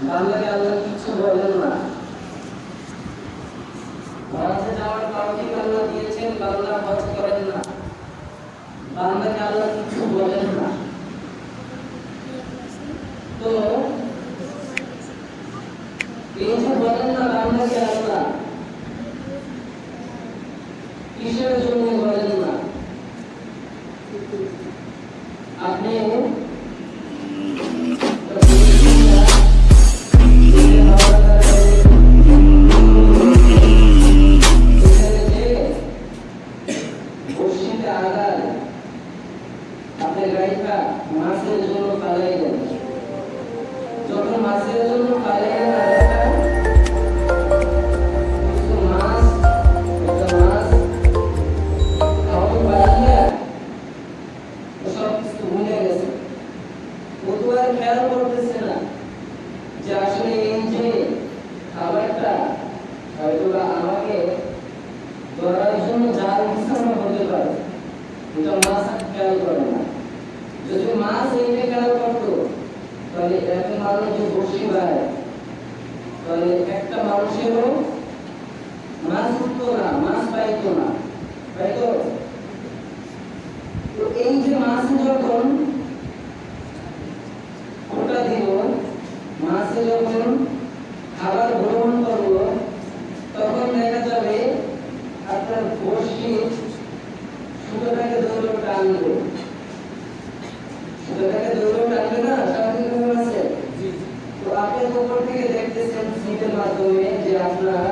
বান্দাকে আল্লাহ কিছু বলেন না হজে যাওয়ার তৌফিক আল্লাহ দিয়েছেন বান্দা হজ করেন না বান্দাকে আল্লাহ কিছু বলেন না তো এই যে বলেন না বান্দাকে আল্লাহ কিসের জন্য মাছের জন্য পালাই দেন যখন মাছের জন্য পালাই তো এই যে মাছ যখন ওটা দিল মাছে যখন খাবার গ্রহণ করল তখন দেখা যাবে আপনার বসি সুতোটাকে দৌড় টানবে। সুতোটাকে দৌড় টানবে না নিয়ম আছে? তো আপনি উপর থেকে দেখতেছেন স্লিপের মাধ্যমে যে আপনার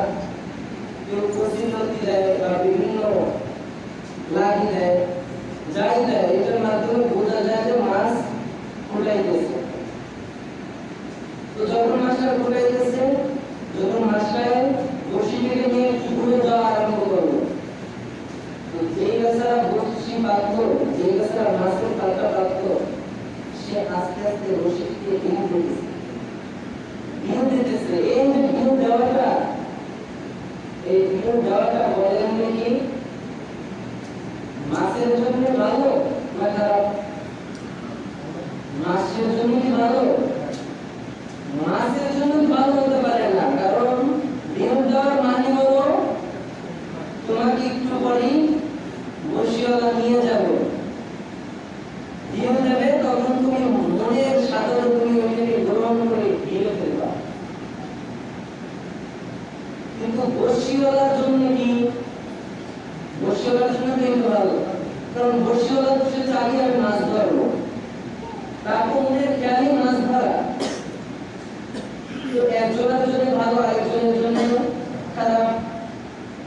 কেউ প্রতিশ্রুতি দেয় বা বিভিন্ন লাগি দেয় যাই দেয় এটার মাধ্যমে বোঝা যায় যে মাছ ফুটাইতেছে তো যখন মাছটা ফুটাইতেছে যখন মাছটায় বসিটাকে নিয়ে ঘুরে যাওয়া আরম্ভ করল তো যেই বেচারা বসি পাতল যেই বেচারা মাছের পাতা পাতল সে আস্তে আস্তে রশিদকে ভেঙে দিতেছে ভেঙে দিতেছে এই যে ভেঙে দেওয়াটা এই ভেঙে দেওয়াটা বলেন কি মাছের জন্য ভালো না খারাপ মাছের জন্য কি ভালো মাছের জন্য ভালো হতে পারে না কারণ ডিম দেওয়ার মানে হলো তোমাকে একটু পরেই বসিওয়ালা নিয়ে যাবে ডিম দেবে তখন তুমি মনের সাধারণ তুমি ওইটাকে গ্রহণ করে দিয়ে ফেলবা কিন্তু মাছ ধরবো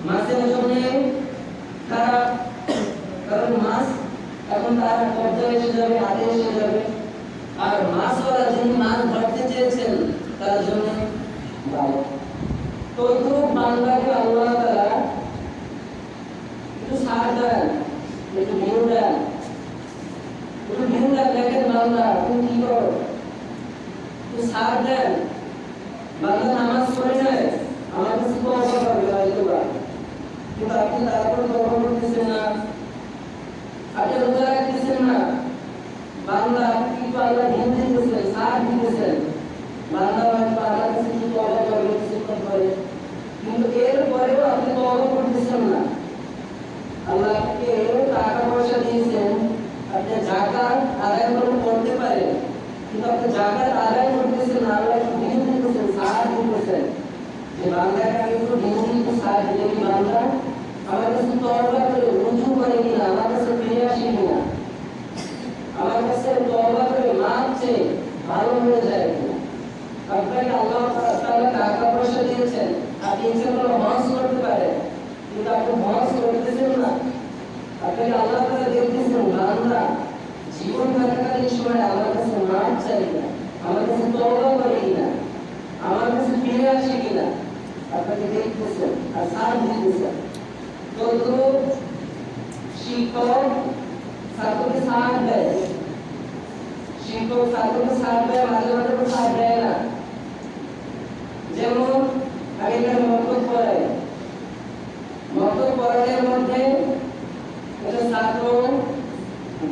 মাছের জন্য খারাপ। কারণ মাছ এখন তার কবজা এসে যাবে, হাতে এসে যাবে। আর মাছওয়ালা যিনি মাছ ধরতে চেয়েছেন, তার জন্য ভালো। এইগুলো বান্দাকে আল্লাহ তারা একটু সার দেন, একটু ভিউ একটু ভিউ একটু সার দেন। বান্দা নামাজ পড়ে যায় আমার কাছে হবে হয়তো বা না। আপনি রোজা রাখতেছেন না। বান্দা আপনি কিন্তু আল্লাহ ধ্যান দিতেছেন সার দিতেছেন বান্দা হয়তো আল্লাহ কাছে কিন্তু অবাক হবে কিছুক্ষণ পরে কিন্তু এর পরেও আপনি তো অবাক করতেছেন না আল্লাহ আপনাকে টাকা পয়সা দিয়েছেন আপনি জাকাত আদায় করে করতে পারেন কিন্তু আপনি জাকাত আদায় করতেছেন না আল্লাহ একটু দিন দিতেছেন সাহায্য দিতেছেন যে বাংলাকে আমি একটু দিন দিতে সাহায্য দিই বাংলা আমার কাছে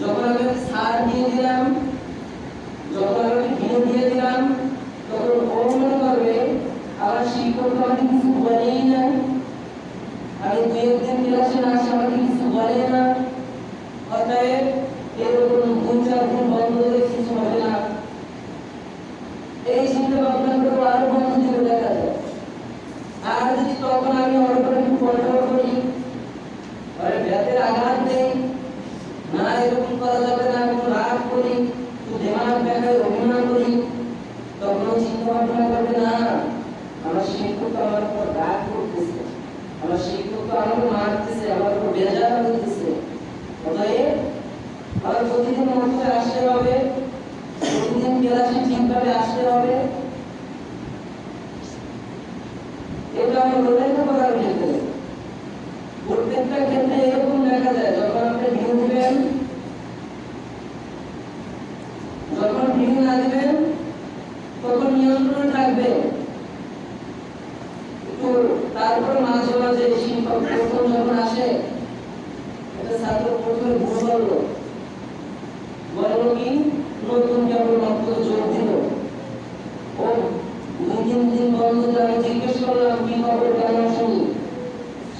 যখন আমি সার দিয়ে দিলাম দিয়ে দিলাম, তখন ও মনে আমি দু আমাকে কিছু বলে অতএব এরকম চার দিন বন্ধ করে কিছু হবে এই চিন্তা ভাবনা করে আরও বন্ধ দেখা যায়। আর যদি তখন আমি উপরে কন্ট্রোল আঘাত দেই না এরকম করা যাবে না, কোনো রাগ করি দেমাগ দেখায় অভিনয় করি তখন চিন্তা ভাবনা করবে, না, আমার শিক্ষক আমার উপর রাগ করতেছে, আমার শিক্ষক আমাকে মারতেছে, আমার উপর বেজার করতেছে, অতএব আমার প্রতিদিন মধ্যে আসতে হবে, প্রতিদিন ক্লাসে ঠিকভাবে আসতে হবে এটা আমার লেখা করার ক্ষেত্রে প্রত্যেকটা ক্ষেত্রে এরকম দেখা যায় যখন আপনি ভিউ দিবেন যখন ভিউ না তখন নিয়ন্ত্রণে থাকবে। তারপর মাঝে মাঝে শিক্ষক প্রথম যখন আসে ভুল করল। বলল কি? নতুন কেবল মাত্র যোগ দিল। ও বন্ধ করলাম, কি শুনি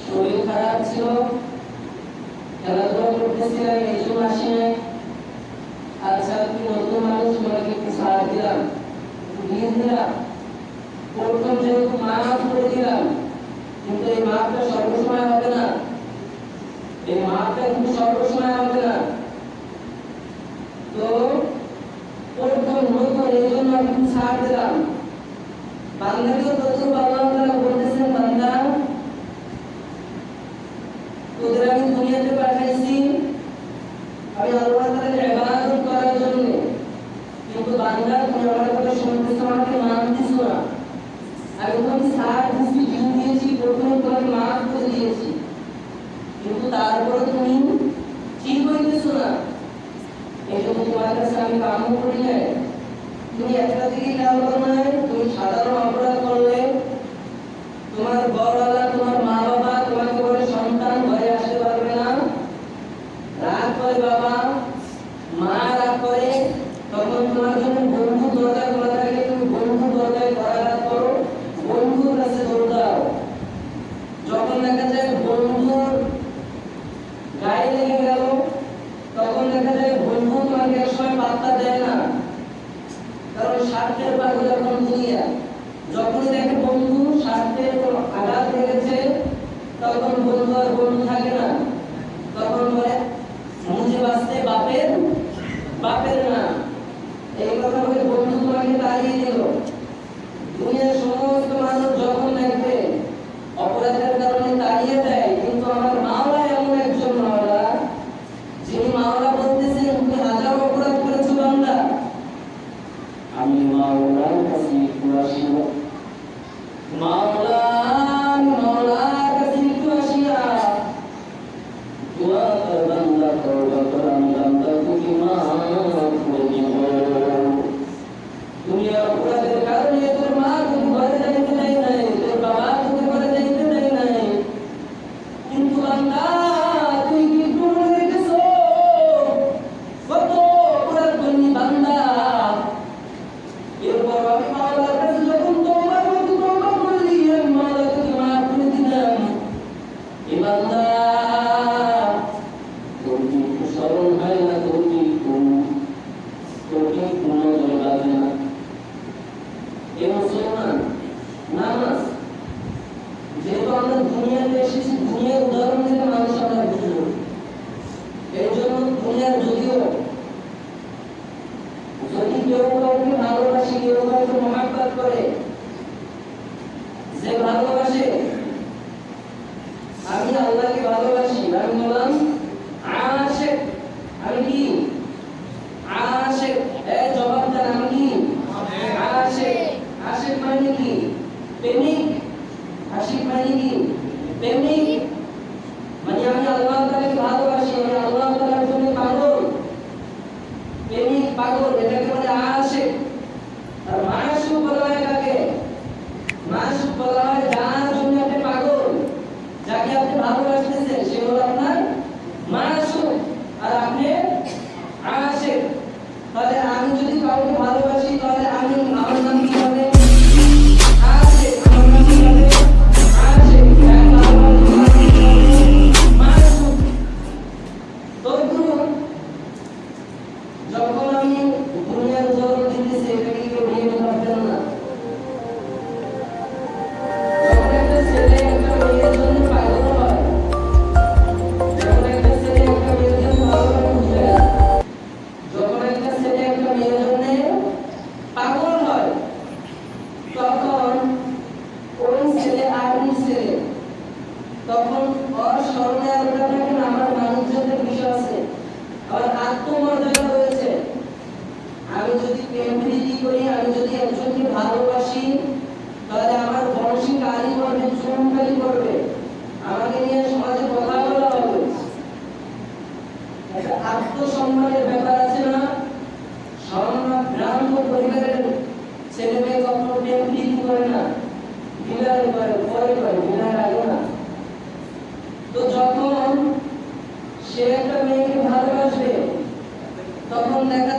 শরীর খারাপ ছিল? খেলাধুলা করতেছিলাম এই জন্য আসি নাই আচ্ছা তুমি নতুন মানুষ তোমাকে একটু সার দিলাম একটু দিয়ে দিলাম প্রথম যেহেতু মাফ করে দিলাম কিন্তু এই মাফটা সর্বসময় হবে না এই মাফটা কিন্তু সর্বসময় হবে না তো প্রথম নতুন এই জন্য আমি একটু ছাড় দিলাম বান্দাকে প্রচুর আল্লাহ তাআলা বলতেছেন বান্দা তোদের আমি দুনিয়াতে পাঠাইছি আমি আল্লাহ তাআলার ইবাদত করার জন্য কিন্তু বান্দা তুমি আমার কথা শুনতেছো আমাকে মানতেছো না আমি তোমাকে সার দিয়েছি দিন দিয়েছি প্রথমে তোমাকে মাফ করে দিয়েছি কিন্তু তারপরে তুমি ঠিক হইতেছো না এই জন্য তোমার কাছে আমি কামও করি নাই তুমি একটা দিকে খেয়াল করো না তুমি সাধারণ অপরাধ করলে তোমার বড়ওয়ালা তোমার মা বাবা তোমাকে বলে সন্তান ঘরে আসতে পারবে না রাগ করে বাবা মা রাগ করে তখন তোমার জন্য বন্ধু দরকার করা থাকে তুমি বন্ধু দরকার করাঘাত করো বন্ধুর কাছে দৌড় দাও যখন দেখা যায় বন্ধুর গায়ে লেগে গেল তখন দেখা যায় বন্ধু তোমাকে একসময় পাত্তা দেয় না কারণ স্বার্থের পাগল এখন দুনিয়া যখনই দেখে বন্ধু স্বার্থের কোনো আঘাত লেগেছে তখন বন্ধু আর বন্ধু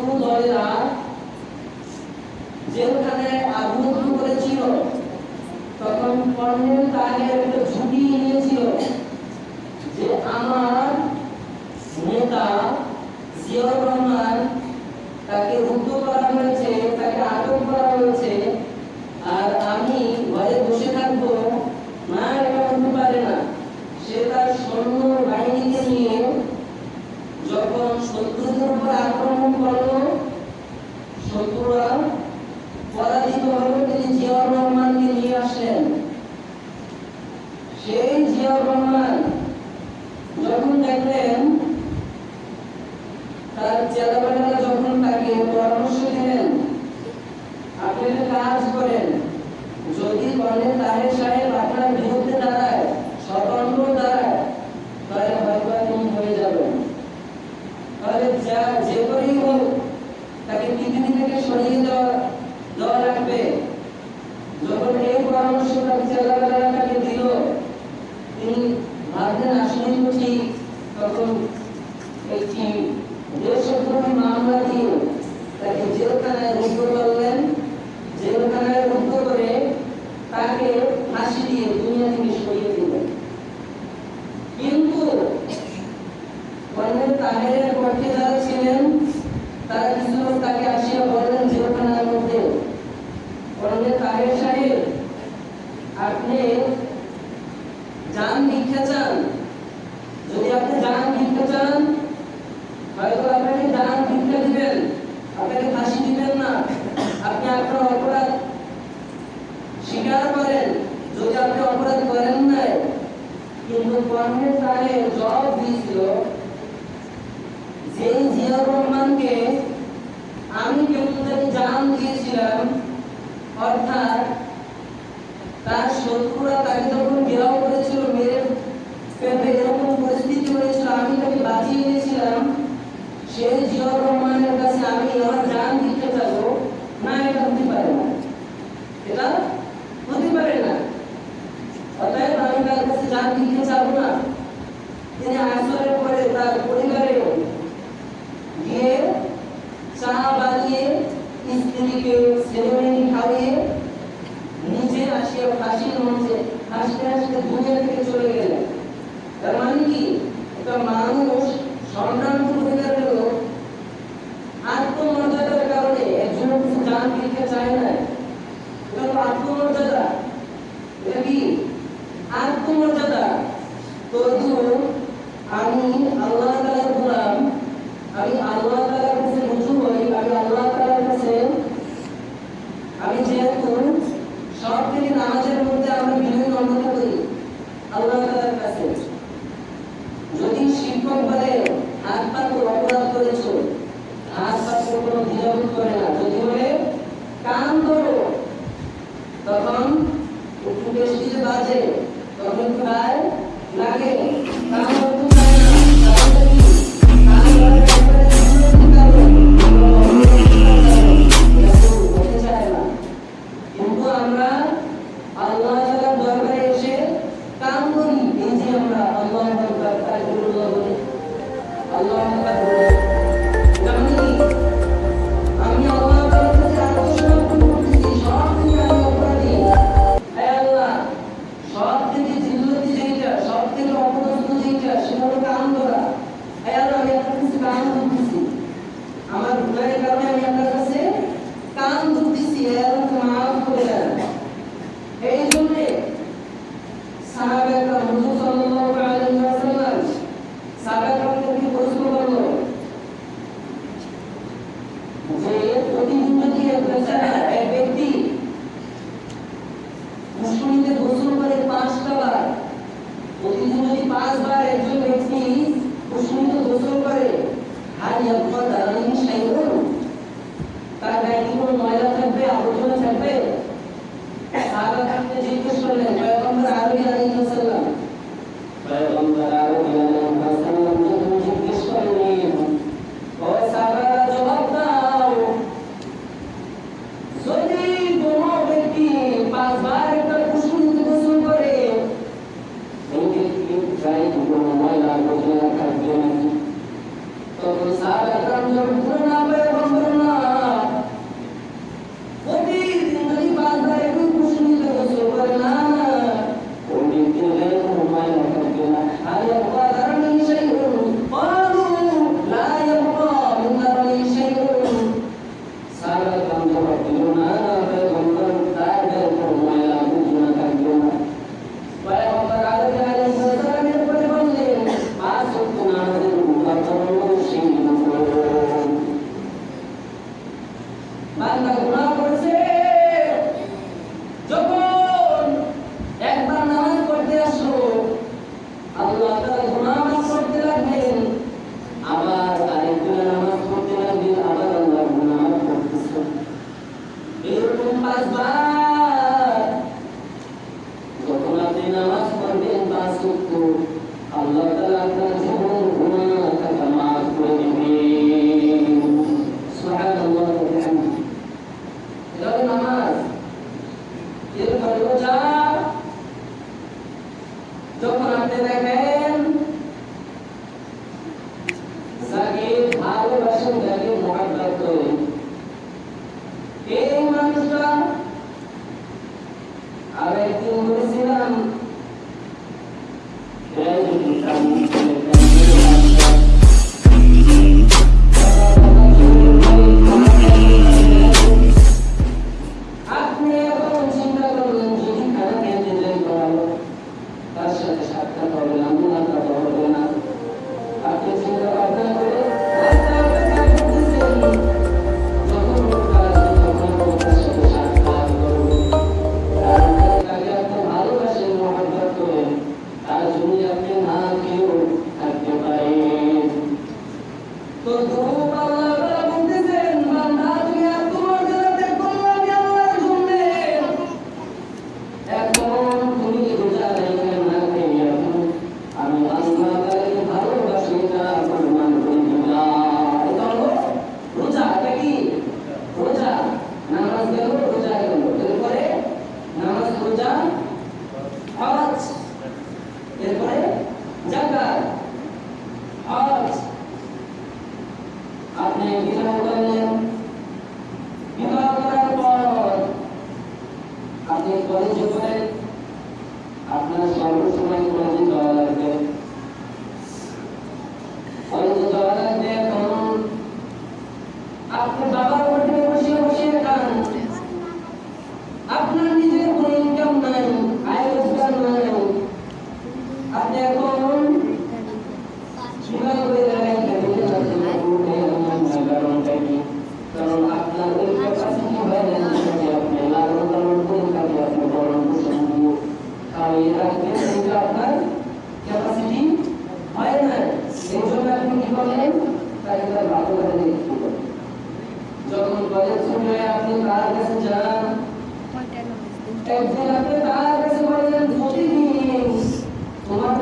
কোন দলেরা জেলখানায় আগুন করেছিল তখন কর্নেল তাহের म्हणजे और उन्हें कार्यशाली अपने ini Allah Alana ব্যক্তি মুসলিমদের গোসল করে পাঁচটা বার প্রতিদিন যদি পাঁচবার একজন ব্যক্তি মুসলিমদের গোসল করে হারিয়া কথা vou usar Avec une résidence.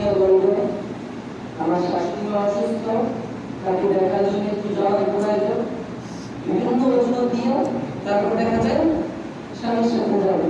প্রিয় বন্ধু আমার শাশুড়ি অসুস্থ তাকে দেখার জন্য একটু যাওয়ার প্রয়োজন বিভিন্ন ওষুধ তারপর দেখা যায় স্বামীর সাথে যাবে।